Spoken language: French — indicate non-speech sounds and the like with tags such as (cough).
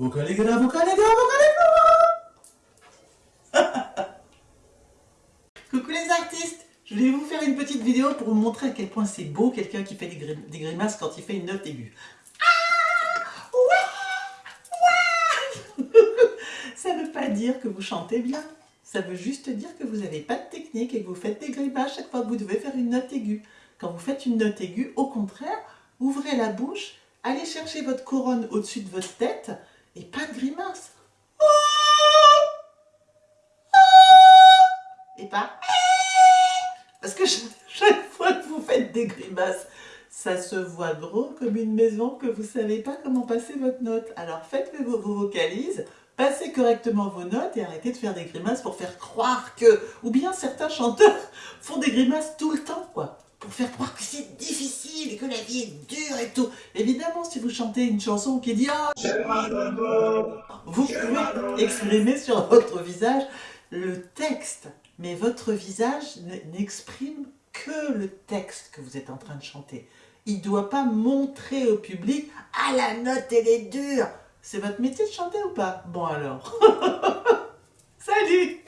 Gars (laughs) Coucou les artistes Je voulais vous faire une petite vidéo pour vous montrer à quel point c'est beau quelqu'un qui fait des, grim des, grimaces quand il fait une note aiguë. Ah (laughs) Ça ne veut pas dire que vous chantez bien. Ça veut juste dire que vous n'avez pas de technique et que vous faites des grimaces chaque fois que vous devez faire une note aiguë. Quand vous faites une note aiguë, au contraire, ouvrez la bouche, allez chercher votre couronne au-dessus de votre tête et pas de grimace. Et pas parce que chaque fois que vous faites des grimaces, ça se voit gros comme une maison que vous ne savez pas comment passer votre note. Alors faites vos, vos vocalises, passez correctement vos notes et arrêtez de faire des grimaces pour faire croire que... Ou bien certains chanteurs (laughs) font des grimaces tout le temps, quoi pour faire croire que c'est difficile et que la vie est dure et tout. Évidemment, si vous chantez une chanson qui dit ah, vous pouvez exprimer sur votre visage le texte, mais votre visage n'exprime que le texte que vous êtes en train de chanter. Il ne doit pas montrer au public « Ah, la note, elle est dure !» C'est votre métier de chanter ou pas? Bon alors. (laughs) Salut